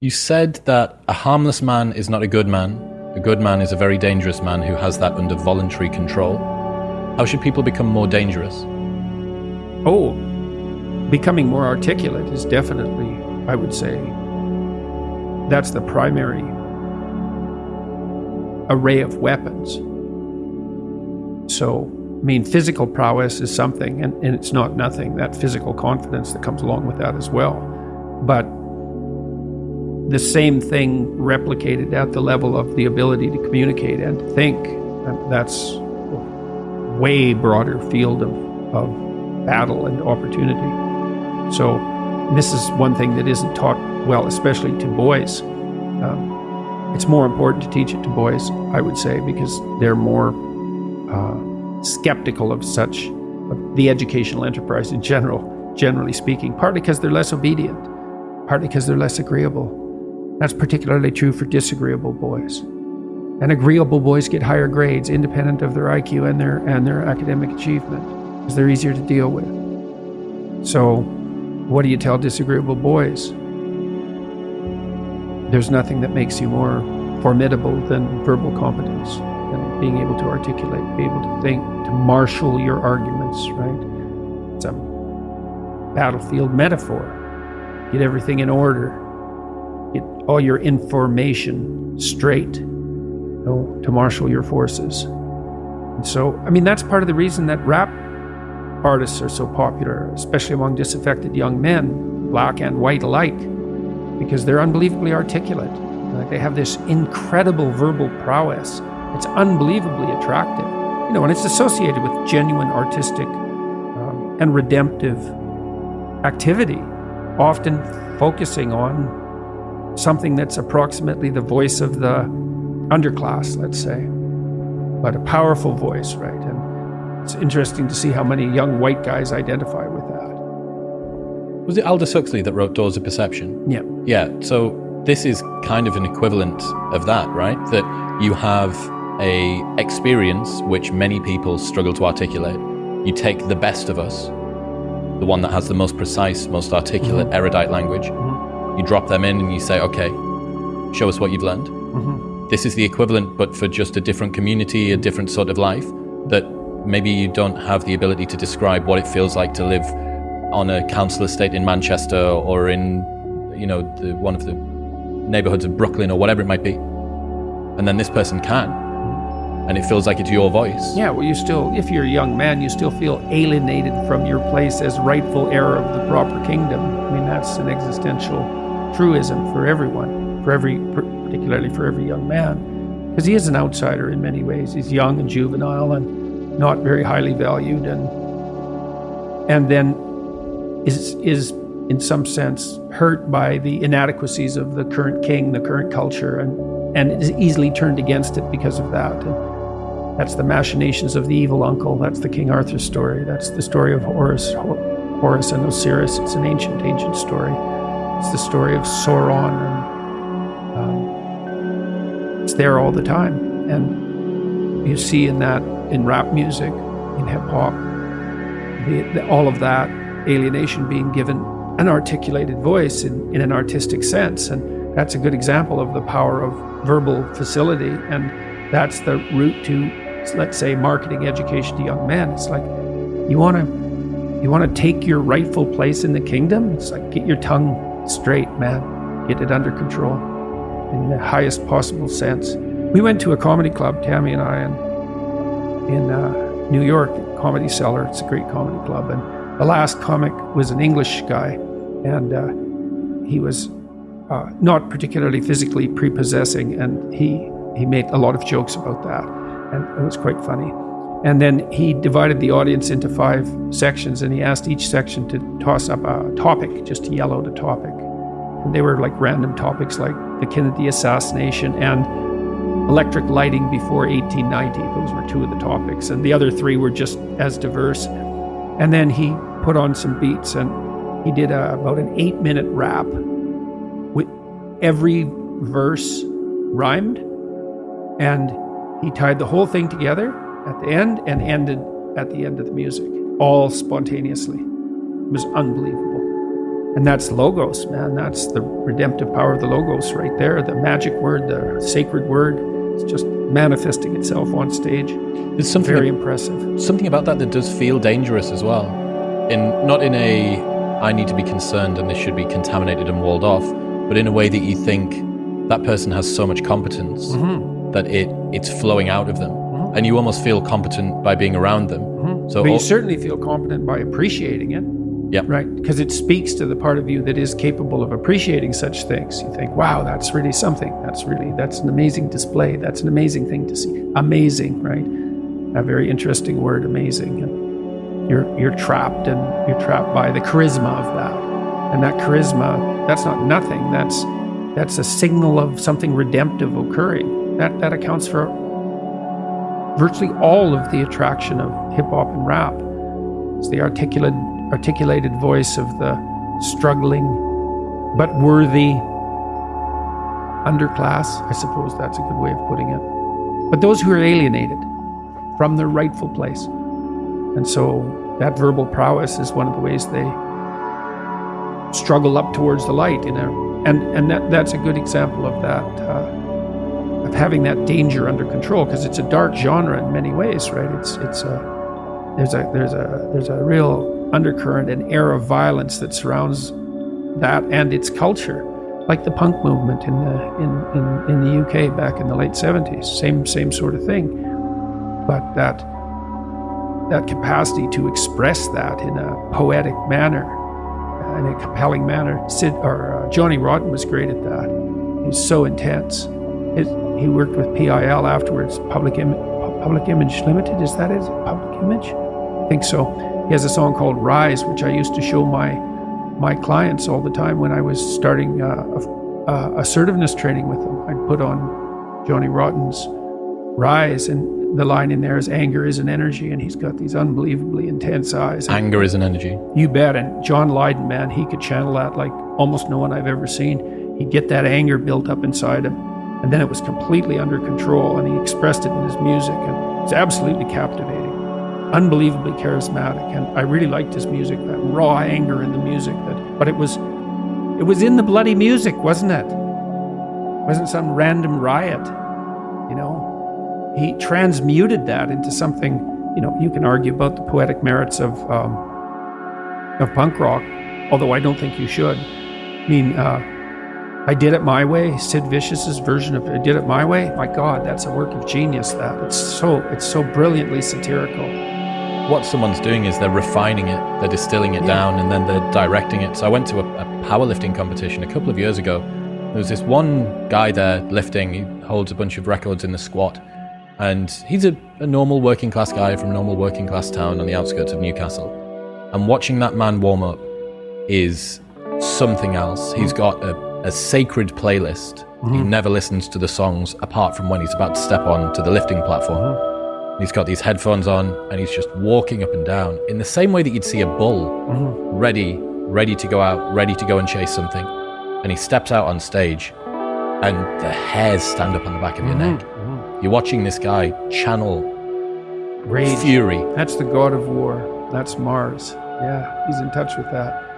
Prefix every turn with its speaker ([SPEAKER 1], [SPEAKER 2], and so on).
[SPEAKER 1] You said that a harmless man is not a good man. A good man is a very dangerous man who has that under voluntary control. How should people become more dangerous?
[SPEAKER 2] Oh, becoming more articulate is definitely, I would say, that's the primary array of weapons. So, I mean, physical prowess is something, and, and it's not nothing, that physical confidence that comes along with that as well. But the same thing replicated at the level of the ability to communicate and think, that's a way broader field of, of battle and opportunity. So, this is one thing that isn't taught well, especially to boys. Um, it's more important to teach it to boys, I would say, because they're more uh, skeptical of such of the educational enterprise in general, generally speaking. Partly because they're less obedient, partly because they're less agreeable. That's particularly true for disagreeable boys. And agreeable boys get higher grades, independent of their IQ and their and their academic achievement, because they're easier to deal with. So, what do you tell disagreeable boys? There's nothing that makes you more formidable than verbal competence and being able to articulate, be able to think, to marshal your arguments, right? It's a battlefield metaphor. Get everything in order. All your information straight you know, to marshal your forces. And so, I mean, that's part of the reason that rap artists are so popular, especially among disaffected young men, black and white alike because they're unbelievably articulate. Like they have this incredible verbal prowess. It's unbelievably attractive. You know, and it's associated with genuine artistic um, and redemptive activity, often focusing on something that's approximately the voice of the underclass, let's say, but a powerful voice, right? And it's interesting to see how many young white guys identify with that.
[SPEAKER 1] Was it Aldous Huxley that wrote Doors of Perception?
[SPEAKER 2] Yeah.
[SPEAKER 1] Yeah. So this is kind of an equivalent of that, right? That you have a experience which many people struggle to articulate. You take the best of us, the one that has the most precise, most articulate, mm-hmm. erudite language. You drop them in and you say, okay, show us what you've learned. Mm-hmm. This is the equivalent, but for just a different community, a different sort of life that maybe you don't have the ability to describe what it feels like to live on a council estate in Manchester or in, you know, the, one of the neighborhoods of Brooklyn or whatever it might be. And then this person can. And it feels like it's your voice.
[SPEAKER 2] Yeah, well, you still, if you're a young man, you still feel alienated from your place as rightful heir of the proper kingdom. I mean, that's an existential truism for everyone, for every, particularly for every young man, because he is an outsider in many ways. He's young and juvenile and not very highly valued, and and then is is in some sense hurt by the inadequacies of the current king, the current culture, and and is easily turned against it because of that. And that's the machinations of the evil uncle. That's the King Arthur story. That's the story of Horus, Horus and Osiris. It's an ancient, ancient story. It's the story of Sauron, and um, it's there all the time. And you see in that in rap music, in hip hop, all of that alienation being given an articulated voice in, in an artistic sense. And that's a good example of the power of verbal facility. And that's the route to, let's say, marketing education to young men. It's like you want to you want to take your rightful place in the kingdom. It's like get your tongue straight, man. Get it under control in the highest possible sense. We went to a comedy club, Tammy and I, in, in uh, New York, Comedy Cellar. It's a great comedy club. And the last comic was an English guy, and uh, he was uh, not particularly physically prepossessing, and he he made a lot of jokes about that, and it was quite funny. And then he divided the audience into five sections, and he asked each section to toss up a topic, just to yell out a topic. And they were like random topics, like the Kennedy assassination and electric lighting before 1890. Those were two of the topics, and the other three were just as diverse. And then he put on some beats and he did a, about an eight minute rap with every verse rhymed. And he tied the whole thing together at the end and ended at the end of the music, all spontaneously. It was unbelievable. And that's logos, man. That's the redemptive power of the logos right there. The magic word, the sacred word. It's just manifesting itself on stage.
[SPEAKER 1] There's something
[SPEAKER 2] Very impressive.
[SPEAKER 1] something about that that does feel dangerous as well. In not in a I need to be concerned and this should be contaminated and walled off, but in a way that you think that person has so much competence
[SPEAKER 2] Mm-hmm.
[SPEAKER 1] that it it's flowing out of them, and you almost feel competent by being around them. So
[SPEAKER 2] but you certainly feel competent by appreciating it.
[SPEAKER 1] Yeah.
[SPEAKER 2] Right. Because it speaks to the part of you that is capable of appreciating such things. You think, wow, that's really something. That's really, that's an amazing display. That's an amazing thing to see. Amazing, right? A very interesting word, amazing. And you're, you're trapped and you're trapped by the charisma of that. And that charisma, that's not nothing. That's, that's a signal of something redemptive occurring. That, that accounts for virtually all of the attraction of hip hop and rap. It's the articulate, articulated voice of the struggling but worthy underclass. I suppose that's a good way of putting it. But those who are alienated from their rightful place. And so that verbal prowess is one of the ways they struggle up towards the light. You know? And, and that, that's a good example of that. Uh, of having that danger under control because it's a dark genre in many ways, right? It's it's a there's a there's a there's a real undercurrent and air of violence that surrounds that and its culture, like the punk movement in the in, in, in the UK back in the late seventies. Same same sort of thing, but that that capacity to express that in a poetic manner, in a compelling manner. Sid or uh, Johnny Rotten was great at that. He's so intense. His, he worked with PIL afterwards, Public Im- Public Image Limited. Is that it? Public Image? I think so. He has a song called Rise, which I used to show my my clients all the time when I was starting uh, a, uh, assertiveness training with them. I'd put on Johnny Rotten's Rise, and the line in there is "Anger is an energy," and he's got these unbelievably intense eyes.
[SPEAKER 1] anger is an energy.
[SPEAKER 2] You bet. And John Lydon, man, he could channel that like almost no one I've ever seen. He'd get that anger built up inside him. And then it was completely under control, and he expressed it in his music. And it's absolutely captivating, unbelievably charismatic. And I really liked his music, that raw anger in the music. That, but it was, it was in the bloody music, wasn't it? It wasn't some random riot, you know? He transmuted that into something, you know, you can argue about the poetic merits of, um, of punk rock, although I don't think you should. I mean, uh, I did it my way. Sid Vicious's version of I did it my way. My God, that's a work of genius. That it's so it's so brilliantly satirical.
[SPEAKER 1] What someone's doing is they're refining it, they're distilling it down, and then they're directing it. So I went to a, a powerlifting competition a couple of years ago. There was this one guy there lifting. He holds a bunch of records in the squat, and he's a, a normal working class guy from a normal working class town on the outskirts of Newcastle. And watching that man warm up is something else. He's mm. got a, a sacred playlist. He mm-hmm. never listens to the songs apart from when he's about to step on to the lifting platform. Mm-hmm. He's got these headphones on and he's just walking up and down in the same way that you'd see a bull mm-hmm. ready, ready to go out, ready to go and chase something. And he steps out on stage and the hairs stand up on the back of your mm-hmm. neck. Mm-hmm. You're watching this guy channel
[SPEAKER 2] Rage.
[SPEAKER 1] fury.
[SPEAKER 2] That's the god of war. That's Mars. Yeah, he's in touch with that.